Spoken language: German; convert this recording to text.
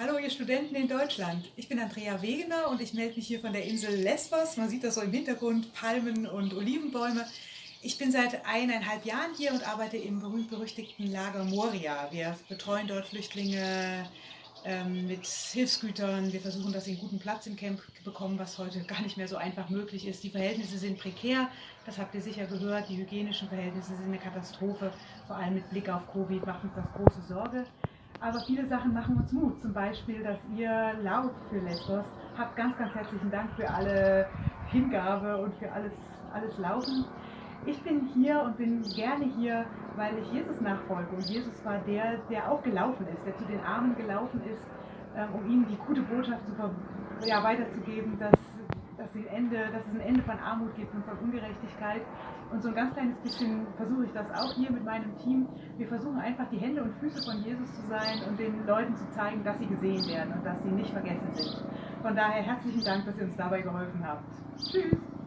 Hallo ihr Studenten in Deutschland. Ich bin Andrea Wegener und ich melde mich hier von der Insel Lesbos. Man sieht das so im Hintergrund, Palmen und Olivenbäume. Ich bin seit eineinhalb Jahren hier und arbeite im berühmt-berüchtigten Lager Moria. Wir betreuen dort Flüchtlinge ähm, mit Hilfsgütern. Wir versuchen, dass sie einen guten Platz im Camp bekommen, was heute gar nicht mehr so einfach möglich ist. Die Verhältnisse sind prekär, das habt ihr sicher gehört. Die hygienischen Verhältnisse sind eine Katastrophe. Vor allem mit Blick auf Covid macht uns das große Sorge. Aber viele Sachen machen uns Mut. Zum Beispiel, dass ihr laut für Lesbos habt. Ganz, ganz herzlichen Dank für alle Hingabe und für alles, alles Laufen. Ich bin hier und bin gerne hier, weil ich Jesus nachfolge. Und Jesus war der, der auch gelaufen ist, der zu den Armen gelaufen ist, ähm, um ihnen die gute Botschaft zu, ja, weiterzugeben, dass dass, sie Ende, dass es ein Ende von Armut gibt und von Ungerechtigkeit. Und so ein ganz kleines bisschen versuche ich das auch hier mit meinem Team. Wir versuchen einfach die Hände und Füße von Jesus zu sein und den Leuten zu zeigen, dass sie gesehen werden und dass sie nicht vergessen sind. Von daher herzlichen Dank, dass ihr uns dabei geholfen habt. Tschüss!